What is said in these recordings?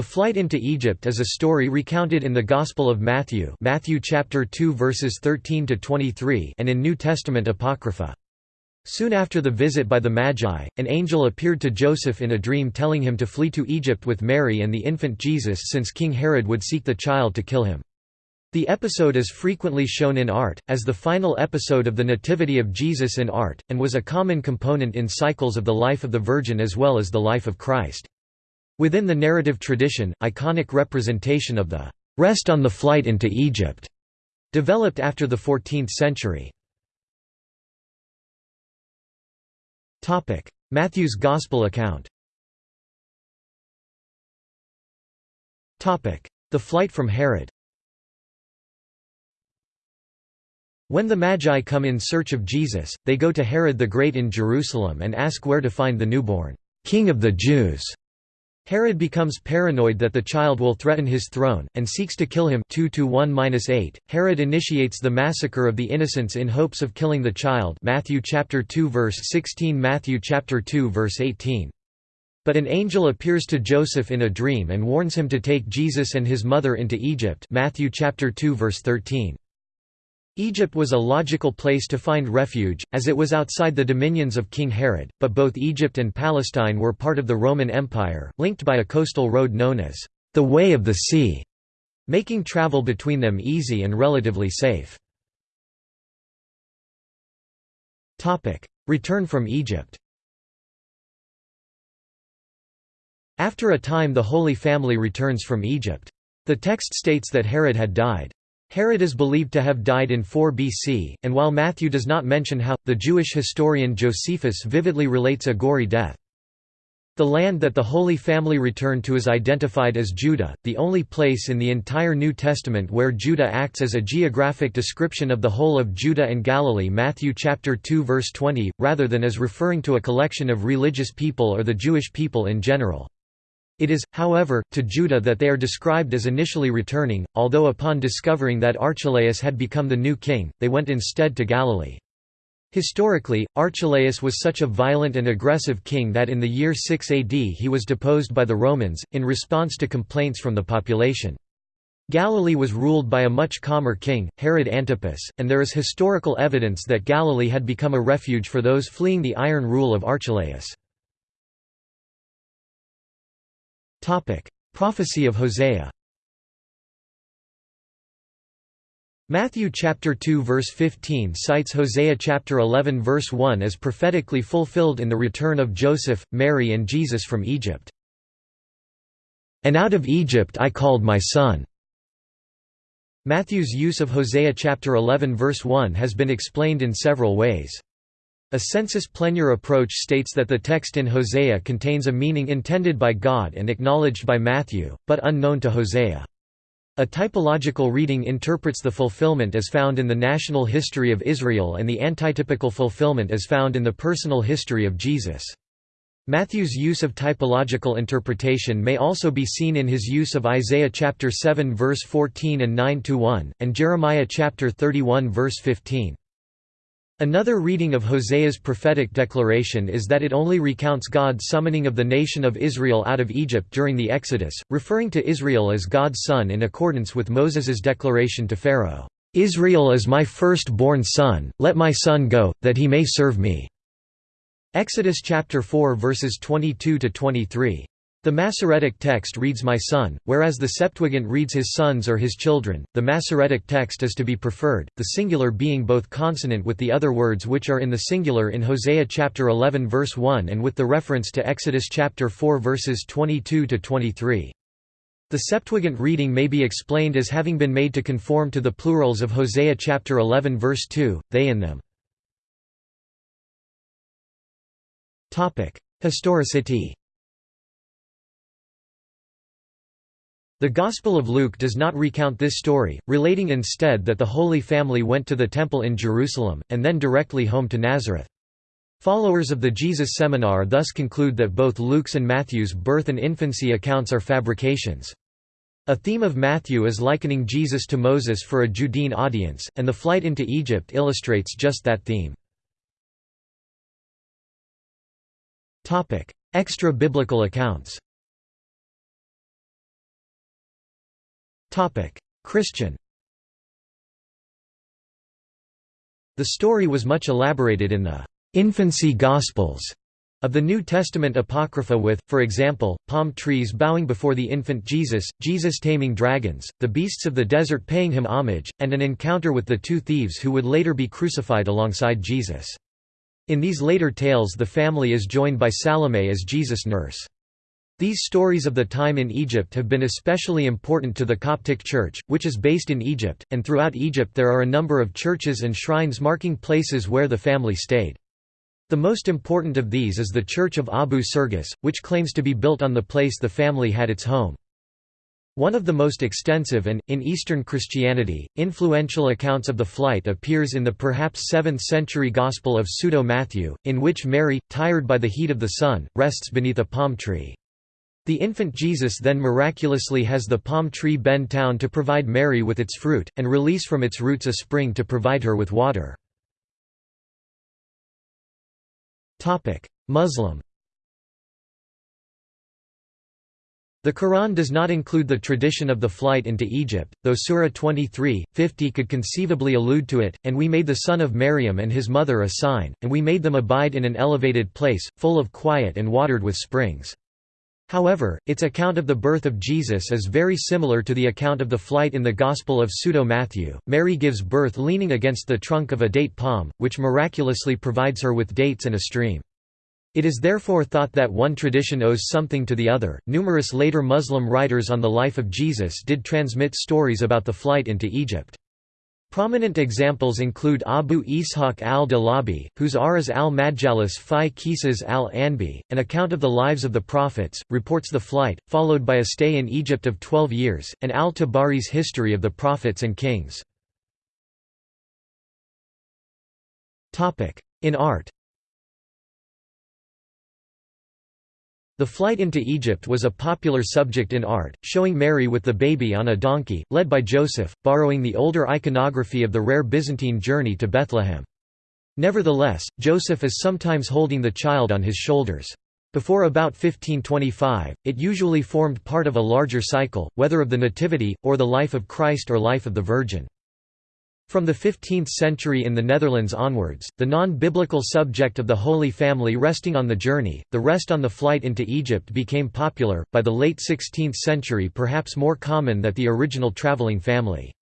The flight into Egypt is a story recounted in the Gospel of Matthew Matthew chapter 2 verses 13 to 23 and in New Testament Apocrypha. Soon after the visit by the Magi, an angel appeared to Joseph in a dream telling him to flee to Egypt with Mary and the infant Jesus since King Herod would seek the child to kill him. The episode is frequently shown in art, as the final episode of the Nativity of Jesus in art, and was a common component in cycles of the life of the Virgin as well as the life of Christ. Within the narrative tradition, iconic representation of the rest on the flight into Egypt developed after the 14th century. Matthew's Gospel account. The flight from Herod. When the Magi come in search of Jesus, they go to Herod the Great in Jerusalem and ask where to find the newborn, "'King of the Jews' Herod becomes paranoid that the child will threaten his throne, and seeks to kill him. 2 -1 Herod initiates the massacre of the innocents in hopes of killing the child. Matthew chapter 2 verse 16 Matthew chapter 2 verse 18. But an angel appears to Joseph in a dream and warns him to take Jesus and his mother into Egypt. Matthew chapter 2 verse 13. Egypt was a logical place to find refuge, as it was outside the dominions of King Herod, but both Egypt and Palestine were part of the Roman Empire, linked by a coastal road known as the Way of the Sea, making travel between them easy and relatively safe. Return from Egypt After a time the Holy Family returns from Egypt. The text states that Herod had died. Herod is believed to have died in 4 BC, and while Matthew does not mention how, the Jewish historian Josephus vividly relates a gory death. The land that the Holy Family returned to is identified as Judah, the only place in the entire New Testament where Judah acts as a geographic description of the whole of Judah and Galilee Matthew chapter 2 verse 20, rather than as referring to a collection of religious people or the Jewish people in general. It is, however, to Judah that they are described as initially returning, although upon discovering that Archelaus had become the new king, they went instead to Galilee. Historically, Archelaus was such a violent and aggressive king that in the year 6 AD he was deposed by the Romans, in response to complaints from the population. Galilee was ruled by a much calmer king, Herod Antipas, and there is historical evidence that Galilee had become a refuge for those fleeing the iron rule of Archelaus. Topic: Prophecy of Hosea. Matthew chapter 2 verse 15 cites Hosea chapter 11 verse 1 as prophetically fulfilled in the return of Joseph, Mary and Jesus from Egypt. And out of Egypt I called my son. Matthew's use of Hosea chapter 11 verse 1 has been explained in several ways. A sensus plenior approach states that the text in Hosea contains a meaning intended by God and acknowledged by Matthew, but unknown to Hosea. A typological reading interprets the fulfillment as found in the national history of Israel and the antitypical fulfillment as found in the personal history of Jesus. Matthew's use of typological interpretation may also be seen in his use of Isaiah chapter 7 verse 14 and 9 to 1 and Jeremiah chapter 31 verse 15. Another reading of Hosea's prophetic declaration is that it only recounts God's summoning of the nation of Israel out of Egypt during the Exodus, referring to Israel as God's son in accordance with Moses's declaration to Pharaoh, "'Israel is my first-born son, let my son go, that he may serve me." Exodus chapter 4 verses 22–23. The Masoretic text reads my son, whereas the Septuagint reads his sons or his children. The Masoretic text is to be preferred, the singular being both consonant with the other words which are in the singular in Hosea chapter 11 verse 1 and with the reference to Exodus chapter 4 verses 22 to 23. The Septuagint reading may be explained as having been made to conform to the plurals of Hosea chapter 11 verse 2, they and them. Topic: Historicity The Gospel of Luke does not recount this story, relating instead that the Holy Family went to the Temple in Jerusalem, and then directly home to Nazareth. Followers of the Jesus Seminar thus conclude that both Luke's and Matthew's birth and infancy accounts are fabrications. A theme of Matthew is likening Jesus to Moses for a Judean audience, and the flight into Egypt illustrates just that theme. Extra-biblical accounts Christian The story was much elaborated in the «infancy Gospels» of the New Testament Apocrypha with, for example, palm trees bowing before the infant Jesus, Jesus taming dragons, the beasts of the desert paying him homage, and an encounter with the two thieves who would later be crucified alongside Jesus. In these later tales the family is joined by Salome as Jesus' nurse. These stories of the time in Egypt have been especially important to the Coptic Church, which is based in Egypt, and throughout Egypt there are a number of churches and shrines marking places where the family stayed. The most important of these is the Church of Abu Sirgas, which claims to be built on the place the family had its home. One of the most extensive and, in Eastern Christianity, influential accounts of the flight appears in the perhaps 7th-century Gospel of Pseudo-Matthew, in which Mary, tired by the heat of the sun, rests beneath a palm tree. The infant Jesus then miraculously has the palm tree bend down to provide Mary with its fruit, and release from its roots a spring to provide her with water. Muslim The Quran does not include the tradition of the flight into Egypt, though Surah 23, 50 could conceivably allude to it, and we made the son of Maryam and his mother a sign, and we made them abide in an elevated place, full of quiet and watered with springs. However, its account of the birth of Jesus is very similar to the account of the flight in the Gospel of Pseudo-Matthew. Mary gives birth leaning against the trunk of a date palm, which miraculously provides her with dates and a stream. It is therefore thought that one tradition owes something to the other. Numerous later Muslim writers on the life of Jesus did transmit stories about the flight into Egypt. Prominent examples include Abu Ishaq al-Tha'labi, whose Aras al-Majalis fi Qisas al-Anbi, an account of the lives of the prophets, reports the flight, followed by a stay in Egypt of twelve years, and al-Tabari's history of the prophets and kings. In art The flight into Egypt was a popular subject in art, showing Mary with the baby on a donkey, led by Joseph, borrowing the older iconography of the rare Byzantine journey to Bethlehem. Nevertheless, Joseph is sometimes holding the child on his shoulders. Before about 1525, it usually formed part of a larger cycle, whether of the Nativity, or the life of Christ or life of the Virgin. From the 15th century in the Netherlands onwards, the non-biblical subject of the Holy Family resting on the journey, the rest on the flight into Egypt became popular, by the late 16th century perhaps more common than the original traveling family.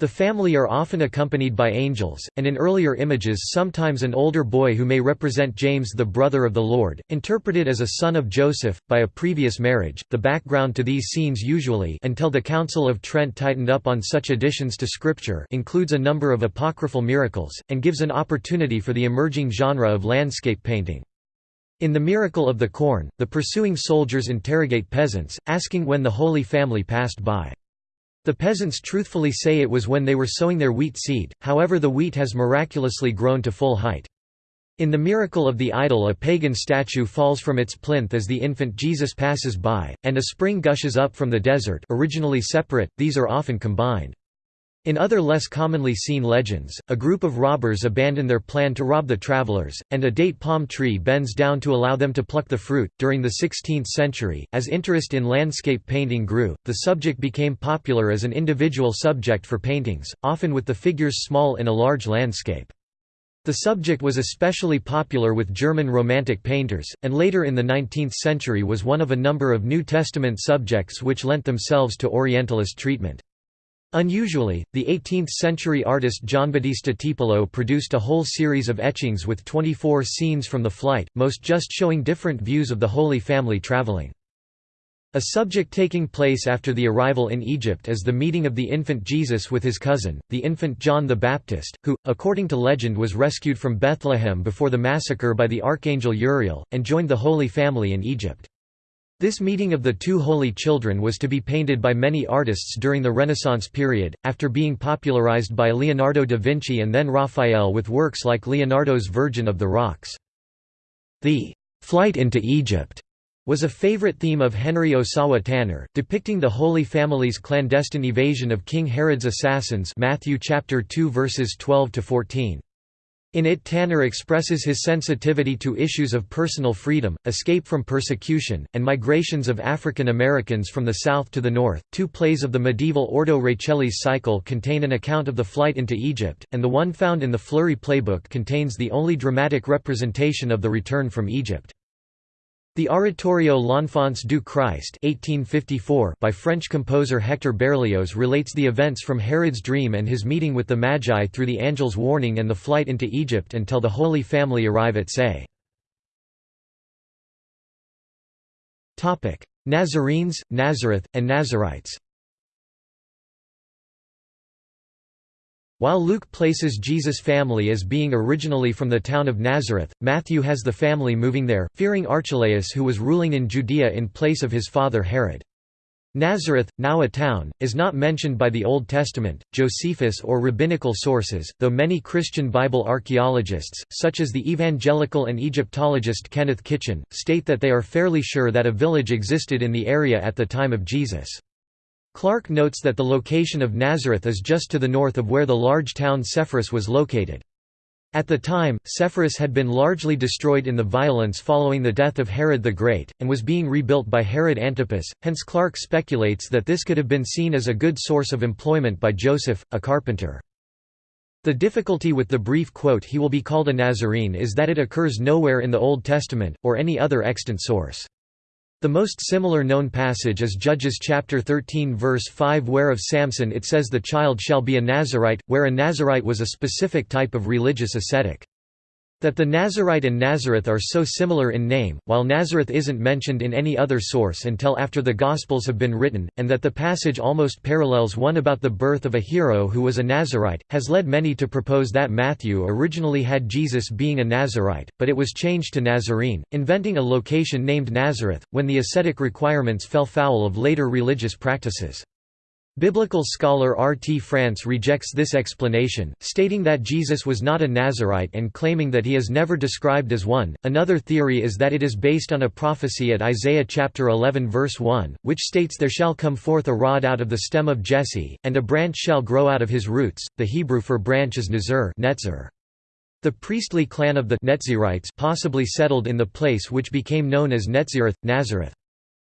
The family are often accompanied by angels, and in earlier images sometimes an older boy who may represent James the brother of the Lord, interpreted as a son of Joseph, by a previous marriage. The background to these scenes usually until the Council of Trent tightened up on such additions to Scripture includes a number of apocryphal miracles, and gives an opportunity for the emerging genre of landscape painting. In The Miracle of the Corn, the pursuing soldiers interrogate peasants, asking when the Holy Family passed by. The peasants truthfully say it was when they were sowing their wheat seed, however the wheat has miraculously grown to full height. In the miracle of the idol a pagan statue falls from its plinth as the infant Jesus passes by, and a spring gushes up from the desert originally separate, these are often combined. In other less commonly seen legends, a group of robbers abandon their plan to rob the travelers, and a date palm tree bends down to allow them to pluck the fruit. During the 16th century, as interest in landscape painting grew, the subject became popular as an individual subject for paintings, often with the figures small in a large landscape. The subject was especially popular with German Romantic painters, and later in the 19th century was one of a number of New Testament subjects which lent themselves to Orientalist treatment. Unusually, the 18th-century artist Giambattista Tiepolo produced a whole series of etchings with 24 scenes from the flight, most just showing different views of the Holy Family traveling. A subject taking place after the arrival in Egypt is the meeting of the infant Jesus with his cousin, the infant John the Baptist, who, according to legend was rescued from Bethlehem before the massacre by the archangel Uriel, and joined the Holy Family in Egypt. This meeting of the two holy children was to be painted by many artists during the Renaissance period, after being popularized by Leonardo da Vinci and then Raphael with works like Leonardo's Virgin of the Rocks. The «flight into Egypt» was a favorite theme of Henry Ossawa Tanner, depicting the Holy Family's clandestine evasion of King Herod's assassins Matthew chapter 2 verses 12 to 14. In it Tanner expresses his sensitivity to issues of personal freedom, escape from persecution, and migrations of African Americans from the south to the north. Two plays of the medieval Ordo Rachelis cycle contain an account of the flight into Egypt, and the one found in the Fleury playbook contains the only dramatic representation of the return from Egypt. The Oratorio L'Enfance du Christ 1854 by French composer Hector Berlioz relates the events from Herod's dream and his meeting with the Magi through the angel's warning and the flight into Egypt until the Holy Family arrive at Say. Nazarenes, Nazareth, and Nazarites While Luke places Jesus' family as being originally from the town of Nazareth, Matthew has the family moving there, fearing Archelaus who was ruling in Judea in place of his father Herod. Nazareth, now a town, is not mentioned by the Old Testament, Josephus or rabbinical sources, though many Christian Bible archaeologists, such as the evangelical and Egyptologist Kenneth Kitchen, state that they are fairly sure that a village existed in the area at the time of Jesus. Clarke notes that the location of Nazareth is just to the north of where the large town Sepphoris was located. At the time, Sepphoris had been largely destroyed in the violence following the death of Herod the Great, and was being rebuilt by Herod Antipas, hence Clarke speculates that this could have been seen as a good source of employment by Joseph, a carpenter. The difficulty with the brief quote he will be called a Nazarene is that it occurs nowhere in the Old Testament, or any other extant source. The most similar known passage is Judges chapter 13 verse 5 where of Samson it says the child shall be a Nazarite, where a Nazarite was a specific type of religious ascetic. That the Nazarite and Nazareth are so similar in name, while Nazareth isn't mentioned in any other source until after the Gospels have been written, and that the passage almost parallels one about the birth of a hero who was a Nazarite, has led many to propose that Matthew originally had Jesus being a Nazarite, but it was changed to Nazarene, inventing a location named Nazareth, when the ascetic requirements fell foul of later religious practices. Biblical scholar R. T. France rejects this explanation, stating that Jesus was not a Nazarite and claiming that he is never described as one. Another theory is that it is based on a prophecy at Isaiah chapter 11 verse 1, which states there shall come forth a rod out of the stem of Jesse, and a branch shall grow out of his roots. The Hebrew for branch is Nazir, Netzer. The priestly clan of the Netzirites possibly settled in the place which became known as Netzireth, Nazareth.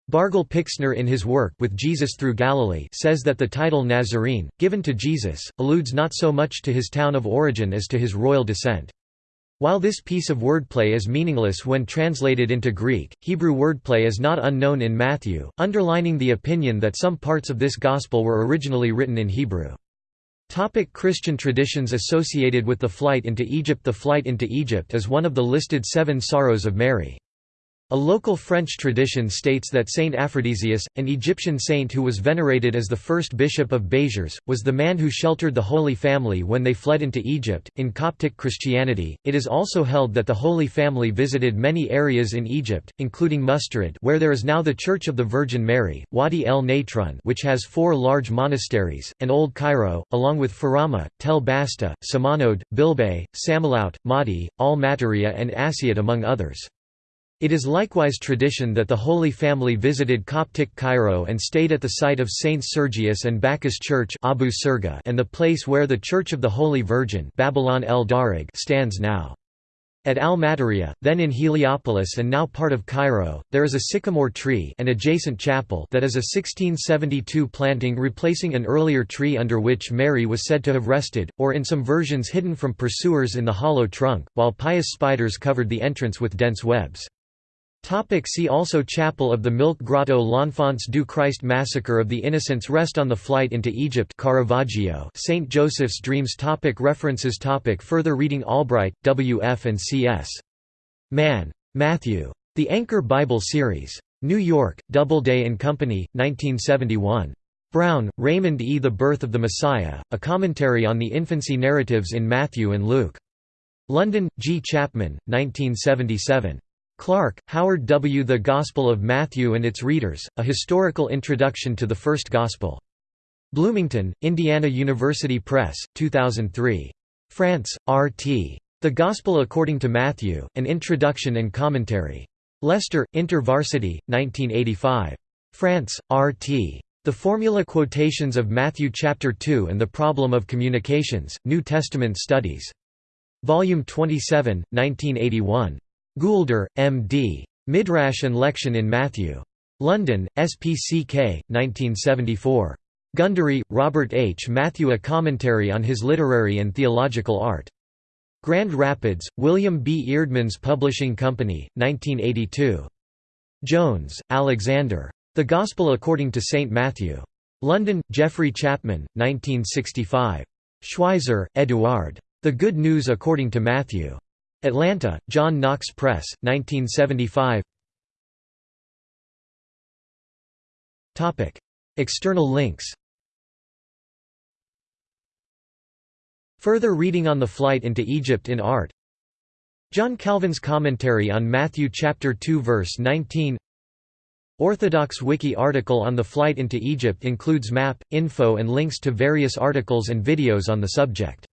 Bargil Pixner in his work With Jesus Through Galilee says that the title Nazarene, given to Jesus, alludes not so much to his town of origin as to his royal descent. While this piece of wordplay is meaningless when translated into Greek, Hebrew wordplay is not unknown in Matthew, underlining the opinion that some parts of this Gospel were originally written in Hebrew. Topic Christian traditions associated with the flight into Egypt The flight into Egypt is one of the listed seven sorrows of Mary. A local French tradition states that Saint Aphrodisius, an Egyptian saint who was venerated as the first bishop of Béziers, was the man who sheltered the Holy Family when they fled into Egypt. In Coptic Christianity, it is also held that the Holy Family visited many areas in Egypt, including Mostorod, where there is now the Church of the Virgin Mary, Wadi el Natrun, which has four large monasteries, and Old Cairo, along with Farama, Tel Basta, Samanode, Bilbay, Samalaut, Mahdi, Al Mataria, and Assiut, among others. It is likewise tradition that the Holy Family visited Coptic Cairo and stayed at the site of Saints Sergius and Bacchus Church Abu Serga and the place where the Church of the Holy Virgin Babylon el Darag stands now. At Al-Mataria, then in Heliopolis and now part of Cairo, there is a sycamore tree and adjacent chapel that is a 1672 planting replacing an earlier tree under which Mary was said to have rested, or in some versions hidden from pursuers in the hollow trunk, while pious spiders covered the entrance with dense webs. Topic see also Chapel of the Milk Grotto L'Enfance du Christ Massacre of the Innocents Rest on the Flight into Egypt Caravaggio St. Joseph's Dreams topic References topic Further reading Albright, W. F. and C. S. Mann. Matthew. The Anchor Bible Series. New York, Doubleday and Company, 1971. Brown, Raymond E. The Birth of the Messiah, A Commentary on the Infancy Narratives in Matthew and Luke. London, G. Chapman, 1977. Clarke, Howard W. The Gospel of Matthew and Its Readers, A Historical Introduction to the First Gospel. Bloomington, Indiana University Press, 2003. France, R.T. The Gospel According to Matthew, An Introduction and Commentary. Leicester, InterVarsity, 1985. France, R.T. The Formula Quotations of Matthew Chapter 2 and the Problem of Communications, New Testament Studies. Volume 27, 1981. Goulder, M.D. Midrash and Lection in Matthew. London, SPCK, 1974. Gundry, Robert H. Matthew A Commentary on His Literary and Theological Art. Grand Rapids, William B. Eerdmans Publishing Company, 1982. Jones, Alexander. The Gospel According to St. Matthew. London, Geoffrey Chapman, 1965. Schweizer, Eduard. The Good News According to Matthew. Atlanta, John Knox Press, 1975 External links. Further reading on the flight into Egypt in art. John Calvin's commentary on Matthew chapter 2 verse 19 Orthodox Wiki article on the flight into Egypt includes map, info and links to various articles and videos on the subject.